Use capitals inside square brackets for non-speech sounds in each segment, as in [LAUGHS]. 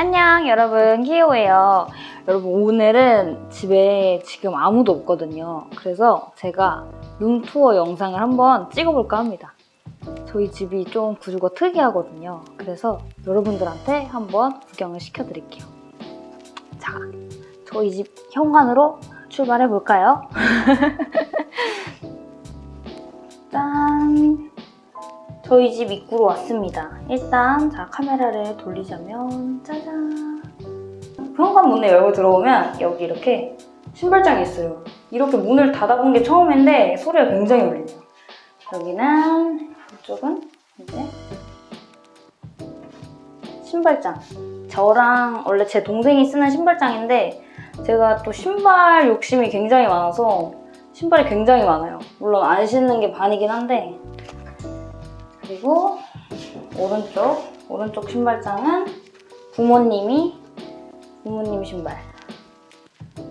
안녕 여러분. 키오예요. 여러분 오늘은 집에 지금 아무도 없거든요. 그래서 제가 룸투어 영상을 한번 찍어볼까 합니다. 저희 집이 좀 구조가 특이하거든요. 그래서 여러분들한테 한번 구경을 시켜드릴게요. 자 저희 집 현관으로 출발해볼까요? [LAUGHS] 저희 집 입구로 왔습니다. 일단 자 카메라를 돌리자면 짜잔 현관 문을 열고 들어오면 여기 이렇게 신발장이 있어요. 이렇게 문을 닫아본 게 처음인데 소리가 굉장히 울리네요. 여기는 이쪽은 이제 신발장 저랑 원래 제 동생이 쓰는 신발장인데 제가 또 신발 욕심이 굉장히 많아서 신발이 굉장히 많아요. 물론 안 신는 게 반이긴 한데 그리고 오른쪽 오른쪽 신발장은 부모님이 부모님 신발.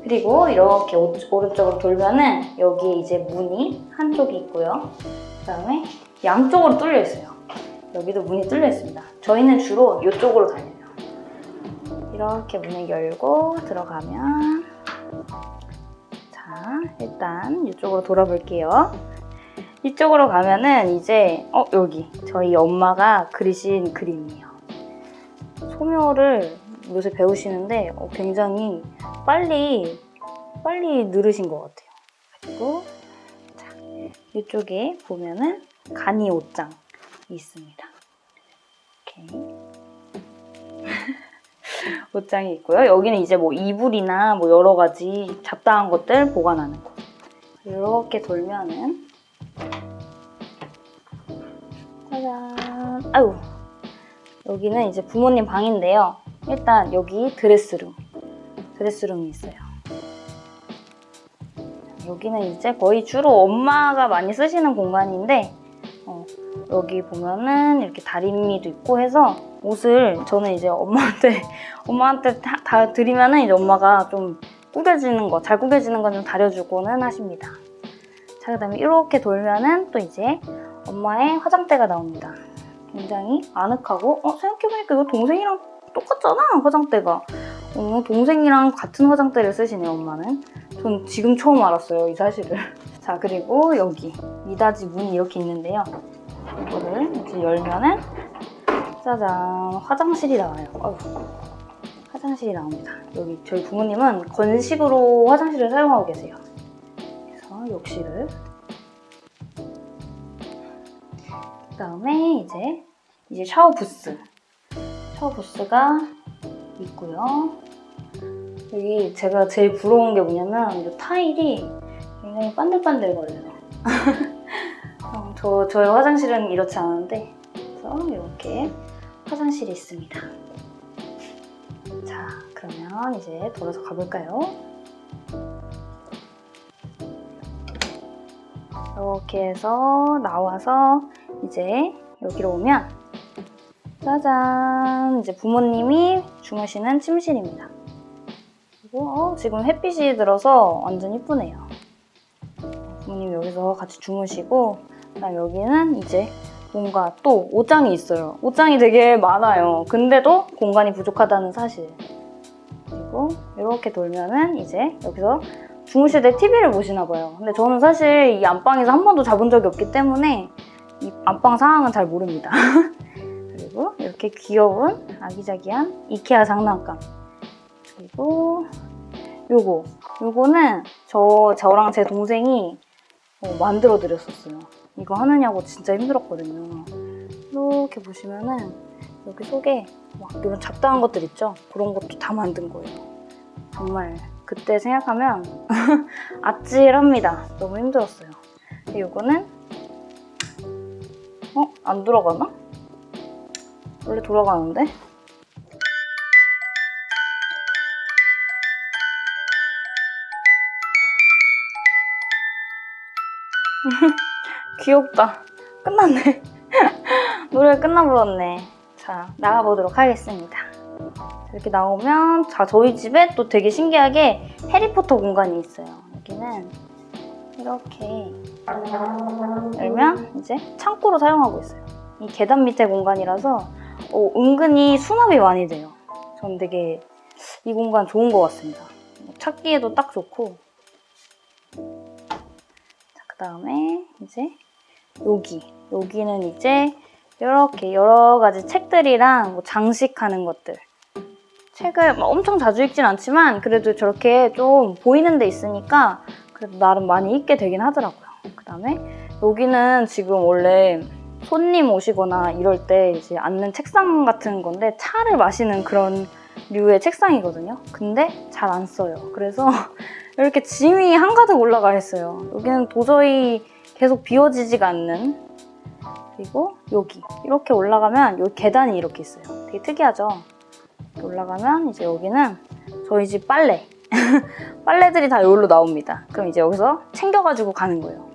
그리고 이렇게 오, 오른쪽으로 돌면은 여기에 이제 문이 한쪽이 있고요. 그 다음에 양쪽으로 뚫려 있어요. 여기도 문이 뚫려 있습니다. 저희는 주로 이쪽으로 다녀요. 이렇게 문을 열고 들어가면 자 일단 이쪽으로 돌아볼게요 이쪽으로 가면은 이제 어 여기 저희 엄마가 그리신 그림이에요. 소묘를 요새 배우시는데 어, 굉장히 빨리 빨리 늘으신 것 같아요. 그리고 자 이쪽에 보면은 간이 옷장이 있습니다. 이렇게 [LAUGHS] 옷장이 있고요. 여기는 이제 뭐 이불이나 뭐 여러 가지 잡다한 것들 보관하는 곳. 이렇게 돌면은 짜잔. 아유. 여기는 이제 부모님 방인데요. 일단 여기 드레스룸. 드레스룸이 있어요. 여기는 이제 거의 주로 엄마가 많이 쓰시는 공간인데 어, 여기 보면은 이렇게 다리미도 있고 해서 옷을 저는 이제 엄마한테 [LAUGHS] 엄마한테 다, 다 드리면은 이제 엄마가 좀 구겨지는 거, 잘 구겨지는 거좀 다려주고는 하십니다. 자, 그 다음에 이렇게 돌면은 또 이제 엄마의 화장대가 나옵니다. 굉장히 아늑하고 어 생각해보니까 이거 동생이랑 똑같잖아 화장대가. 어, 동생이랑 같은 화장대를 쓰시네요 엄마는. 전 지금 처음 알았어요 이 사실을. [LAUGHS] 자 그리고 여기 미닫이 문이 이렇게 있는데요. 이거를 이제 열면은 짜잔 화장실이 나와요. 어휴, 화장실이 나옵니다. 여기 저희 부모님은 건식으로 화장실을 사용하고 계세요. 그래서 욕실을 그 다음에 이제 이제 샤워 부스 샤워 부스가 있고요. 여기 제가 제일 부러운 게 뭐냐면 이 타일이 굉장히 반들반들 거려요. [LAUGHS] 어, 저 저의 화장실은 이렇지 않은데 그래서 이렇게 화장실이 있습니다. 자 그러면 이제 돌아서 가볼까요? 이렇게 해서 나와서 이제 여기로 오면 짜잔 이제 부모님이 주무시는 침실입니다. 그리고 어, 지금 햇빛이 들어서 완전 이쁘네요. 부모님 여기서 같이 주무시고 그다음 여기는 이제 뭔가 또 옷장이 있어요. 옷장이 되게 많아요. 근데도 공간이 부족하다는 사실. 그리고 이렇게 돌면은 이제 여기서 주무실 때 TV를 보시나 봐요. 근데 저는 사실 이 안방에서 한 번도 자본 적이 없기 때문에 이 안방 상황은 잘 모릅니다. [LAUGHS] 그리고 이렇게 귀여운 아기자기한 이케아 장난감. 그리고 요거. 요거는 저, 저랑 제 동생이 어, 만들어 드렸었어요. 이거 하느냐고 진짜 힘들었거든요. 이렇게 보시면은 여기 속에 막 이런 잡다한 것들 있죠? 그런 것도 다 만든 거예요. 정말 그때 생각하면 [LAUGHS] 아찔합니다. 너무 힘들었어요. 이거는 어? 안 돌아가나? 원래 돌아가는데? [LAUGHS] 귀엽다. 끝났네. [LAUGHS] 노래가 끝나버렸네. 자, 나가보도록 하겠습니다. 이렇게 나오면 자 저희 집에 또 되게 신기하게 해리포터 공간이 있어요. 여기는 이렇게 열면 이제 창고로 사용하고 있어요. 이 계단 밑에 공간이라서 어, 은근히 수납이 많이 돼요. 전 되게 이 공간 좋은 것 같습니다. 찾기에도 딱 좋고 그 다음에 이제 여기 여기는 이제 이렇게 여러 가지 책들이랑 뭐 장식하는 것들 책을 막 엄청 자주 읽진 않지만 그래도 저렇게 좀 보이는 데 있으니까 그래도 나름 많이 읽게 되긴 하더라고요. 그 다음에 여기는 지금 원래 손님 오시거나 이럴 때 이제 앉는 책상 같은 건데 차를 마시는 그런 류의 책상이거든요. 근데 잘 안 써요. 그래서 [LAUGHS] 이렇게 짐이 한가득 올라가 있어요. 여기는 도저히 계속 비워지지가 않는 그리고 여기 이렇게 올라가면 여기 계단이 이렇게 있어요. 되게 특이하죠? 올라가면 이제 여기는 저희 집 빨래 [LAUGHS] 빨래들이 다 여기로 나옵니다. 그럼 이제 여기서 챙겨가지고 가는 거예요.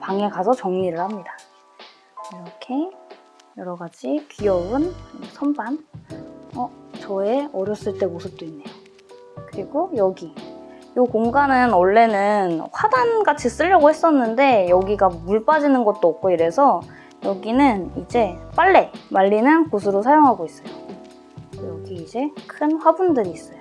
방에 가서 정리를 합니다. 이렇게 여러 가지 귀여운 선반 어, 저의 어렸을 때 모습도 있네요. 그리고 여기 이 공간은 원래는 화단같이 쓰려고 했었는데 여기가 물 빠지는 것도 없고 이래서 여기는 이제 빨래 말리는 곳으로 사용하고 있어요. 여기 이제 큰 화분들이 있어요.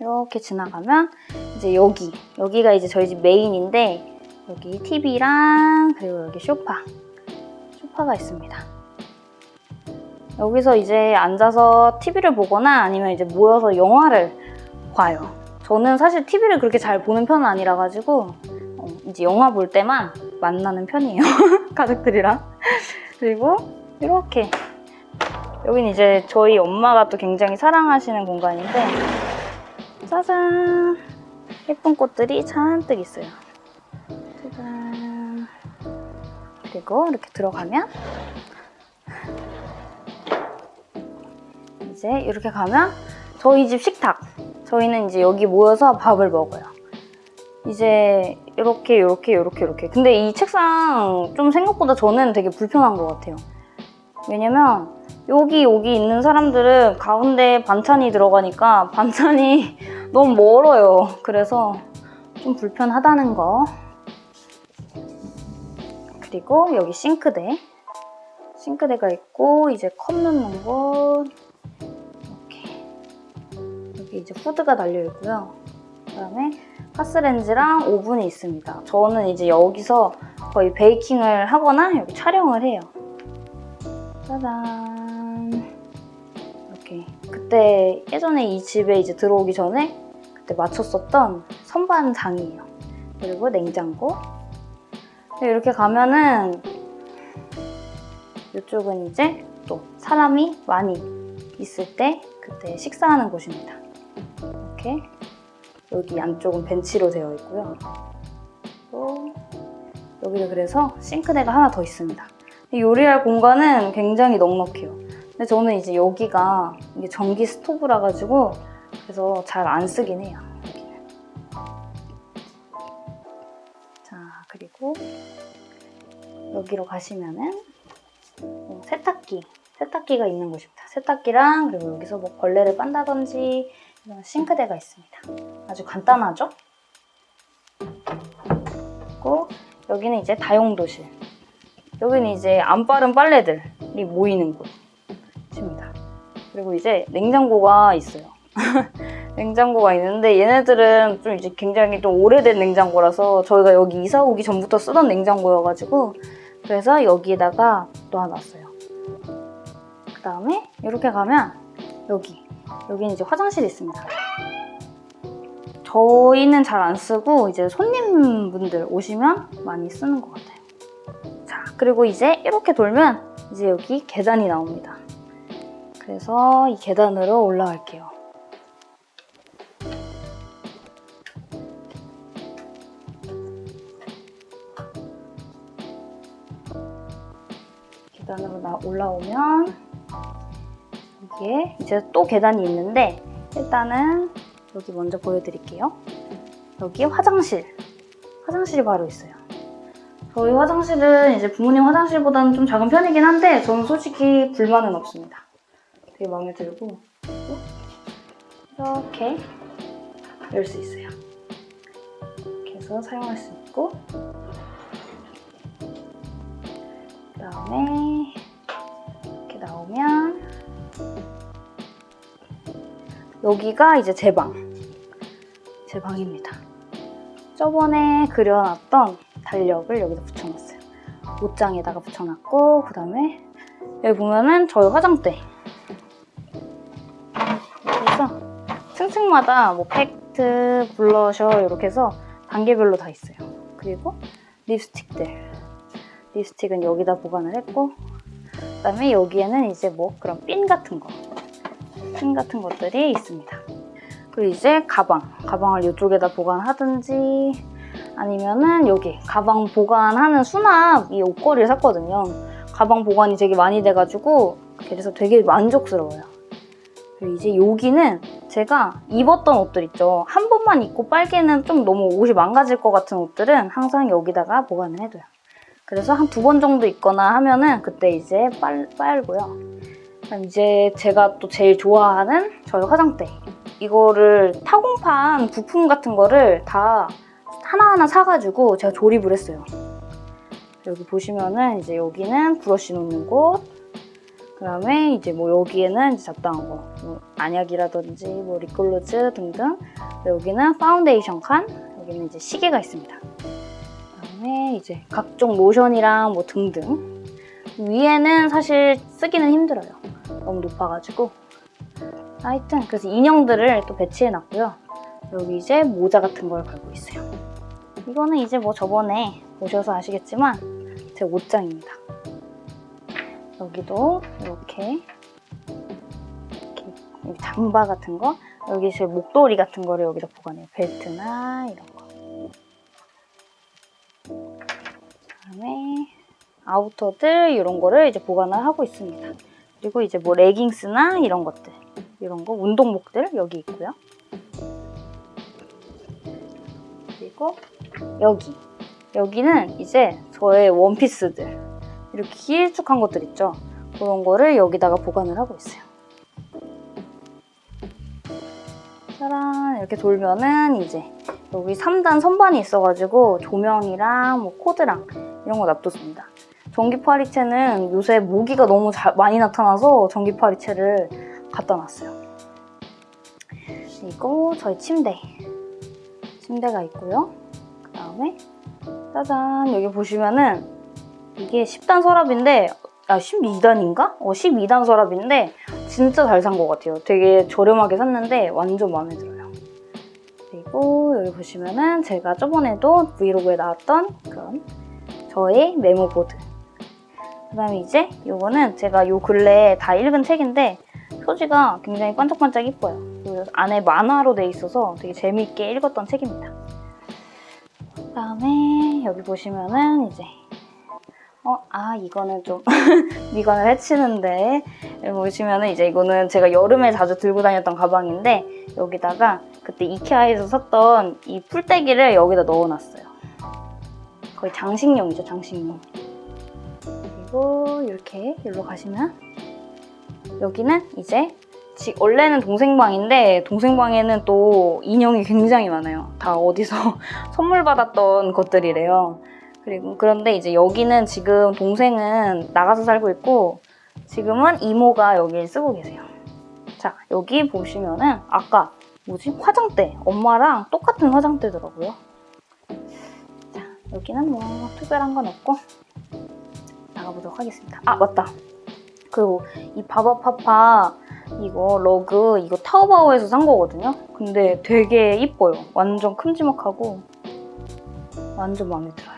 이렇게 지나가면 이제 여기 여기가 이제 저희 집 메인인데 여기 TV랑 그리고 여기 쇼파 쇼파가 있습니다. 여기서 이제 앉아서 TV를 보거나 아니면 이제 모여서 영화를 봐요. 저는 사실 TV를 그렇게 잘 보는 편은 아니라 가지고 어, 이제 영화 볼 때만 만나는 편이에요. [LAUGHS] 가족들이랑. 그리고 이렇게 여기는 이제 저희 엄마가 또 굉장히 사랑하시는 공간인데 짜잔 예쁜 꽃들이 잔뜩 있어요. 짜잔 그리고 이렇게 들어가면 이제 이렇게 가면 저희 집 식탁 저희는 이제 여기 모여서 밥을 먹어요. 이제 이렇게 이렇게 이렇게 이렇게 근데 이 책상 좀 생각보다 저는 되게 불편한 것 같아요. 왜냐면 여기 여기 있는 사람들은 가운데 반찬이 들어가니까 반찬이 [LAUGHS] 너무 멀어요. 그래서 좀 불편하다는 거. 그리고 여기 싱크대. 싱크대가 있고 이제 컵 넣는 곳 이렇게 여기 이제 후드가 달려 있고요. 그다음에 가스렌지랑 오븐이 있습니다. 저는 이제 여기서 거의 베이킹을 하거나 여기 촬영을 해요. 짜잔. 이렇게 그때 예전에 이 집에 이제 들어오기 전에 그때 맞췄었던 선반장이에요. 그리고 냉장고. 이렇게 가면은 이쪽은 이제 또 사람이 많이 있을 때 그때 식사하는 곳입니다. 이렇게 여기 안쪽은 벤치로 되어 있고요. 또 여기도 그래서 싱크대가 하나 더 있습니다. 요리할 공간은 굉장히 넉넉해요. 근데 저는 이제 여기가 이게 전기 스토브라 가지고 그래서 잘 안 쓰긴 해요. 자 그리고 여기로 가시면은 어, 세탁기 세탁기가 있는 곳입니다. 세탁기랑 그리고 여기서 뭐 벌레를 빤다든지 이런 싱크대가 있습니다. 아주 간단하죠? 그리고 여기는 이제 다용도실. 여기는 이제 안 빠른 빨래들이 모이는 곳입니다. 그리고 이제 냉장고가 있어요. [LAUGHS] 냉장고가 있는데 얘네들은 좀 이제 굉장히 좀 오래된 냉장고라서 저희가 여기 이사 오기 전부터 쓰던 냉장고여가지고 그래서 여기에다가 놓아놨어요. 그 다음에 이렇게 가면 여기 여기는 이제 화장실이 있습니다. 저희는 잘 안 쓰고 이제 손님분들 오시면 많이 쓰는 것 같아요. 자, 그리고 이제 이렇게 돌면 이제 여기 계단이 나옵니다. 그래서 이 계단으로 올라갈게요. 계단으로 나 올라오면 여기에 이제 또 계단이 있는데 일단은 여기 먼저 보여드릴게요. 여기 화장실. 화장실이 바로 있어요. 저희 화장실은 이제 부모님 화장실보다는 좀 작은 편이긴 한데 저는 솔직히 불만은 없습니다. 되게 마음에 들고 이렇게 열 수 있어요. 이렇게 해서 사용할 수 있고 그 다음에 이렇게 나오면 여기가 이제 제 방. 제 방입니다. 저번에 그려놨던 달력을 여기다 붙여놨어요. 옷장에다가 붙여놨고 그 다음에 여기 보면은 저희 화장대. 층층마다 뭐 팩트, 블러셔 이렇게 해서 단계별로 다 있어요. 그리고 립스틱들. 립스틱은 여기다 보관을 했고 그 다음에 여기에는 이제 뭐 그런 핀 같은 거. 핀 같은 것들이 있습니다. 그리고 이제 가방. 가방을 이쪽에다 보관하든지 아니면은 여기 가방 보관하는 수납 이 옷걸이를 샀거든요. 가방 보관이 되게 많이 돼가지고 그래서 되게 만족스러워요. 이제 여기는 제가 입었던 옷들 있죠. 한 번만 입고 빨개는 좀 너무 옷이 망가질 것 같은 옷들은 항상 여기다가 보관을 해둬요. 그래서 한 두 번 정도 입거나 하면은 그때 이제 빨, 빨고요. 그럼 이제 제가 또 제일 좋아하는 저희 화장대. 이거를 타공판 부품 같은 거를 다 하나하나 사가지고 제가 조립을 했어요. 여기 보시면은 이제 여기는 브러쉬 놓는 곳, 그 다음에 이제 뭐 여기에는 이제 잡다한 거, 뭐 안약이라든지 뭐 립글로즈 등등. 여기는 파운데이션 칸, 여기는 이제 시계가 있습니다. 그 다음에 이제 각종 로션이랑 뭐 등등. 위에는 사실 쓰기는 힘들어요. 너무 높아가지고. 하여튼 그래서 인형들을 또 배치해놨고요. 여기 이제 모자 같은 걸 걸고 있어요. 이거는 이제 뭐 저번에 보셔서 아시겠지만 제 옷장입니다. 여기도 이렇게 이렇게 잠바 같은 거 여기 제 목도리 같은 거를 여기다 보관해요. 벨트나 이런 거. 그다음에 아우터들 이런 거를 이제 보관을 하고 있습니다. 그리고 이제 뭐 레깅스나 이런 것들 이런 거 운동복들 여기 있고요. 그리고 여기 여기는 이제 저의 원피스들 이렇게 길쭉한 것들 있죠? 그런 거를 여기다가 보관을 하고 있어요. 짜란 이렇게 돌면은 이제 여기 3단 선반이 있어가지고 조명이랑 뭐 코드랑 이런 거 놔뒀습니다. 전기 파리채는 요새 모기가 너무 자, 많이 나타나서 전기 파리채를 갖다 놨어요. 그리고 저희 침대. 침대가 있고요. 그 다음에 짜잔 여기 보시면은 이게 10단 서랍인데 아 12단인가? 어 12단 서랍인데 진짜 잘 산 것 같아요. 되게 저렴하게 샀는데 완전 마음에 들어요. 그리고 여기 보시면은 제가 저번에도 브이로그에 나왔던 그런 저의 메모 보드 그 다음에 이제 이거는 제가 요 근래에 다 읽은 책인데 표지가 굉장히 반짝반짝 이뻐요. 안에 만화로 돼 있어서 되게 재미있게 읽었던 책입니다. 그 다음에 여기 보시면은 이제 어, 아 이거는 좀 [LAUGHS] 미관을 해치는데 여기 보시면은 이제 이거는 제가 여름에 자주 들고 다녔던 가방인데 여기다가 그때 이케아에서 샀던 이 풀떼기를 여기다 넣어놨어요. 거의 장식용이죠, 장식용. 그리고 이렇게 여기로 가시면 여기는 이제 지, 원래는 동생 방인데 동생 방에는 또 인형이 굉장히 많아요. 다 어디서 [LAUGHS] 선물 받았던 것들이래요. 그리고 그런데 이제 여기는 지금 동생은 나가서 살고 있고 지금은 이모가 여기를 쓰고 계세요. 자 여기 보시면은 아까 뭐지 화장대 엄마랑 똑같은 화장대더라고요. 자 여기는 뭐 특별한 건 없고 나가보도록 하겠습니다. 아 맞다. 그리고 이 바바파파 이거 러그 이거 타오바오에서 산 거거든요. 근데 되게 이뻐요. 완전 큼지막하고 완전 마음에 들어요.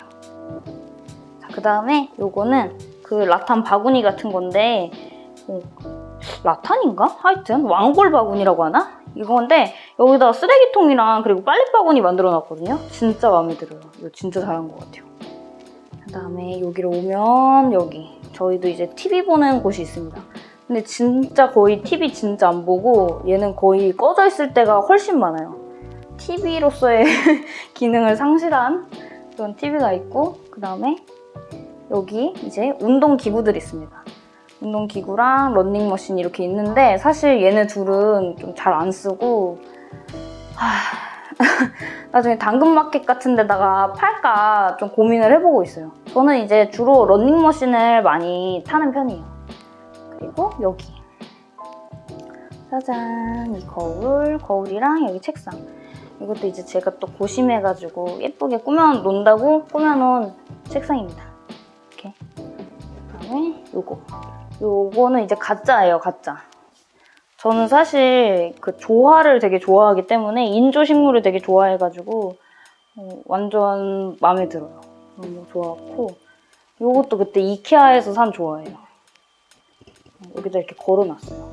자, 그 다음에 요거는 그 라탄 바구니 같은 건데 어, 라탄인가? 하여튼 왕골 바구니라고 하나? 이건데 여기다가 쓰레기통이랑 그리고 빨랫바구니 만들어 놨거든요. 진짜 마음에 들어요. 이거 진짜 잘한 것 같아요. 그 다음에 여기로 오면 여기 저희도 이제 TV 보는 곳이 있습니다. 근데 진짜 거의 TV 진짜 안 보고 얘는 거의 꺼져 있을 때가 훨씬 많아요. TV로서의 [LAUGHS] 기능을 상실한 그런 TV가 있고 그 다음에 여기 이제 운동 기구들이 있습니다. 운동 기구랑 런닝머신 이렇게 있는데 사실 얘네 둘은 좀 잘 안 쓰고 하... [LAUGHS] 나중에 당근마켓 같은 데다가 팔까 좀 고민을 해보고 있어요. 저는 이제 주로 런닝머신을 많이 타는 편이에요. 그리고 여기. 짜잔, 이 거울, 거울이랑 여기 책상. 이것도 이제 제가 또 고심해가지고 예쁘게 꾸며놓는다고 꾸며놓은 책상입니다. 요거. 요거는 이제 가짜예요, 가짜. 저는 사실 그 조화를 되게 좋아하기 때문에 인조 식물을 되게 좋아해가지고 어, 완전 마음에 들어요. 너무 좋았고 요것도 그때 이케아에서 산 조화예요. 여기다 이렇게 걸어놨어요.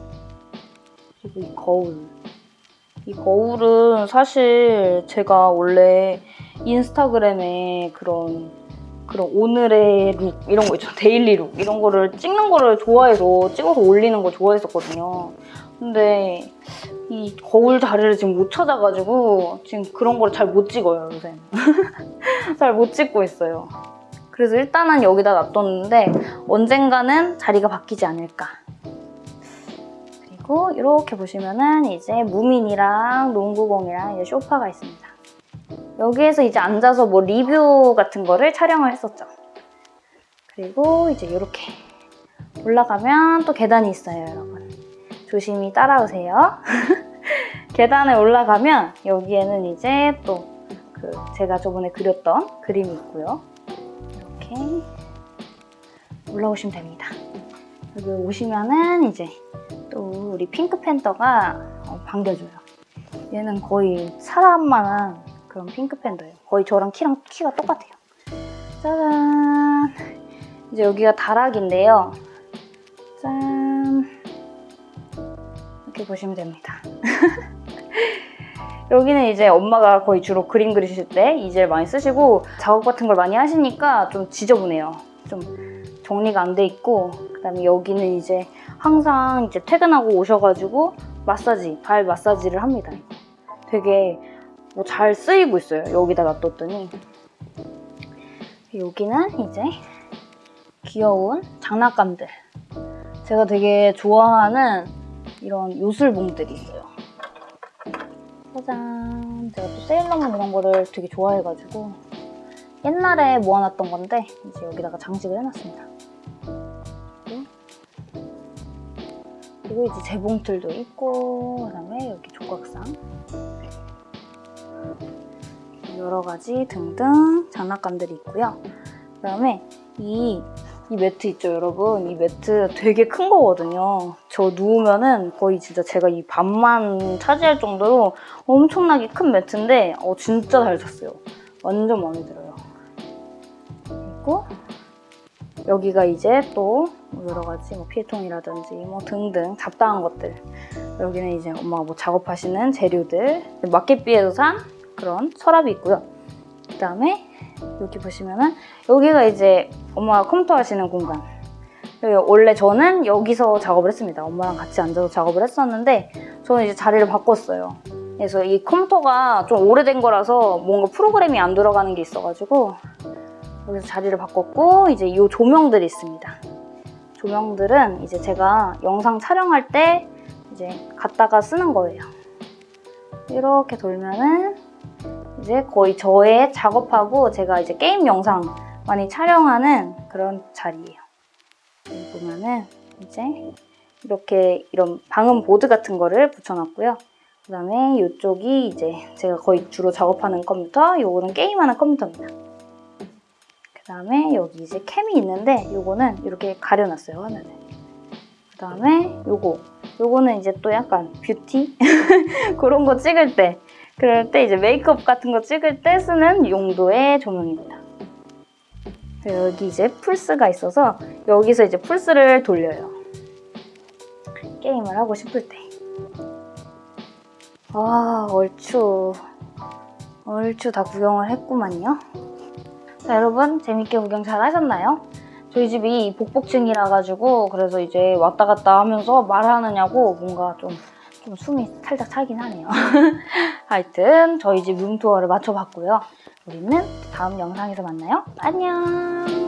그리고 이 거울. 이 거울은 사실 제가 원래 인스타그램에 그런 그런 오늘의 look 이런 거 있죠. daily look. 이런 거를 찍는 거를 좋아해서 찍어서 올리는 거 좋아했었거든요. 근데 이 거울 자리를 지금 못 찾아가지고 지금 그런 걸잘못 찍어요 요새. [LAUGHS] 잘 못 찍고 있어요. 그래서 일단은 여기다 놔뒀는데 언젠가는 자리가 바뀌지 않을까. 그리고 이렇게 보시면은 이제 무민이랑 농구공이랑 이제 소파가 있습니다 여기에서 이제 앉아서 뭐 리뷰 같은 거를 촬영을 했었죠. 그리고 이제 이렇게 올라가면 또 계단이 있어요, 여러분. 조심히 따라오세요. [LAUGHS] 계단에 올라가면 여기에는 이제 또 그 제가 저번에 그렸던 그림이 있고요. 이렇게 올라오시면 됩니다. 여기 오시면은 이제 또 우리 핑크 팬더가 어, 반겨줘요. 얘는 거의 사람만한 그런 핑크 팬더예요. 거의 저랑 키랑 키가 똑같아요. 짜잔! 이제 여기가 다락인데요. 짠! 이렇게 보시면 됩니다. [LAUGHS] 여기는 이제 엄마가 거의 주로 그림 그리실 때 이젤 많이 쓰시고 작업 같은 걸 많이 하시니까 좀 지저분해요. 좀 정리가 안 돼 있고 그다음에 여기는 이제 항상 이제 퇴근하고 오셔가지고 마사지, 발 마사지를 합니다. 되게 뭐 잘 쓰이고 있어요. 여기다 놔뒀더니 여기는 이제 귀여운 장난감들 제가 되게 좋아하는 이런 요술봉들이 있어요. 짜잔 제가 또 세일러문 이런 거를 되게 좋아해가지고 옛날에 모아놨던 건데 이제 여기다가 장식을 해놨습니다. 그리고 이제 재봉틀도 있고 그다음에 여기 조각상 여러 가지 등등 장난감들이 있고요. 그다음에 이, 이 매트 있죠, 여러분? 이 매트 되게 큰 거거든요. 저 누우면은 거의 진짜 제가 이 반만 차지할 정도로 엄청나게 큰 매트인데 어, 진짜 잘 잤어요. 완전 마음에 들어요. 그리고 여기가 이제 또 여러 가지 뭐 피해통이라든지 뭐 등등 잡다한 것들 여기는 이제 엄마가 뭐 작업하시는 재료들 마켓비에서 산 그런 서랍이 있고요. 그 다음에 여기 보시면은 여기가 이제 엄마가 컴퓨터 하시는 공간. 원래 저는 여기서 작업을 했습니다. 엄마랑 같이 앉아서 작업을 했었는데 저는 이제 자리를 바꿨어요. 그래서 이 컴퓨터가 좀 오래된 거라서 뭔가 프로그램이 안 들어가는 게 있어가지고 여기서 자리를 바꿨고 이제 이 조명들이 있습니다. 조명들은 이제 제가 영상 촬영할 때 이제 갖다가 쓰는 거예요. 이렇게 돌면은 이제 거의 저의 작업하고 제가 이제 게임 영상 많이 촬영하는 그런 자리예요. 보면은 이제 이렇게 이런 방음 보드 같은 거를 붙여놨고요. 그 다음에 이쪽이 이제 제가 거의 주로 작업하는 컴퓨터, 요거는 게임하는 컴퓨터입니다. 그 다음에 여기 이제 cam이 있는데 요거는 이렇게 가려놨어요, 화면을. 그 다음에 요거, 요거는 이제 또 약간 뷰티? [LAUGHS] 그런 거 찍을 때 그럴 때 이제 메이크업 같은 거 찍을 때 쓰는 용도의 조명입니다. 여기 이제 플스가 있어서 여기서 이제 플스를 돌려요. 게임을 하고 싶을 때. 아, 얼추. 얼추 다 구경을 했구만요. 자, 여러분 재밌게 구경 잘 하셨나요? 저희 집이 복복층이라 가지고 그래서 이제 왔다 갔다 하면서 말하느냐고 뭔가 좀, 좀 숨이 살짝 차긴 하네요. [LAUGHS] 하여튼 저희 집 룸투어를 마쳐봤고요. 우리는 다음 영상에서 만나요. 안녕!